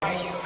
Are you?